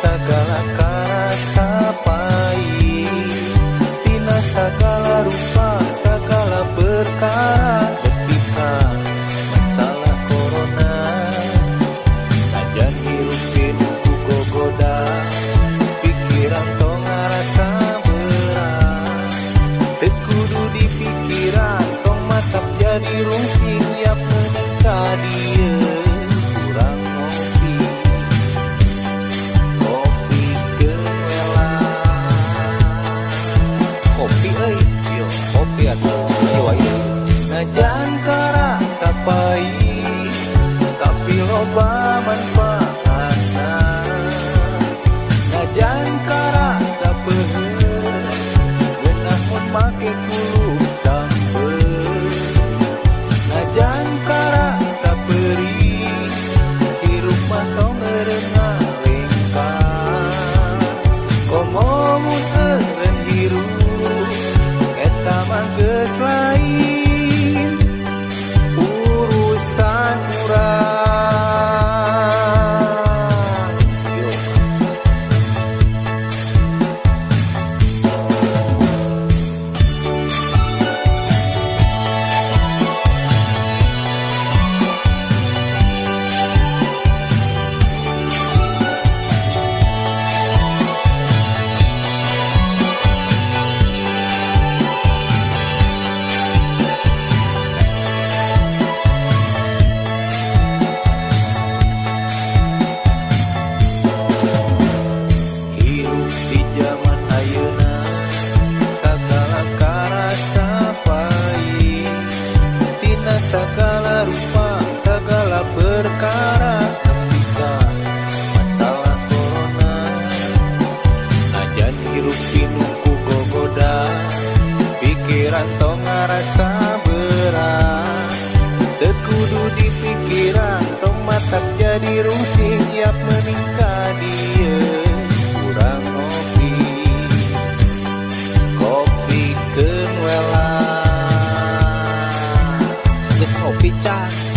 segala karasa pahit. Tina segala rupa segala perkara ketika masalah corona. Ajan hirupin ku gogoda pikiran tong ngarasa berat. Tekudu di pikiran tong matap jadi rungsing yang menengkah dia. loba manfaatna Najan karasa peuheul Geunah mun make kulub sampeul Najan karasa perih Hirup mah tong ngeureung ngalengkang Komo muteul hirup pinu ku gogoda pikiran tong ngarasa berat. Tekudu di pikiran tong matak jadi rusing tiap meningkat dia. Kurang ngopi kopi kenwela. Geus ngopi can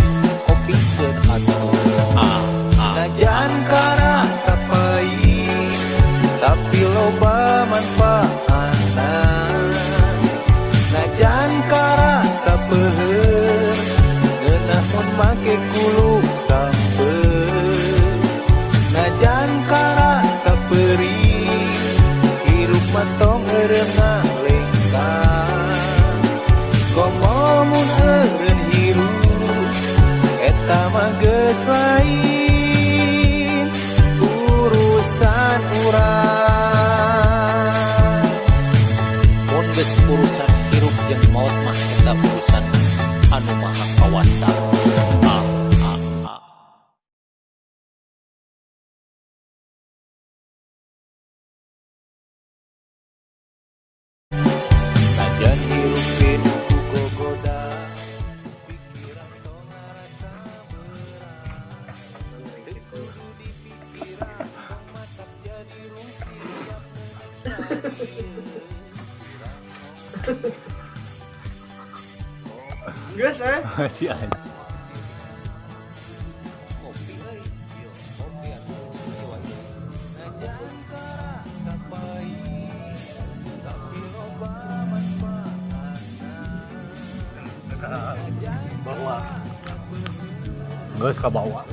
lain urusan urang Mon urusan hirup yang maut mah kita urusan anu maha kawasa pahit tapi loba manfaatna Bawa. Geus ka bawah.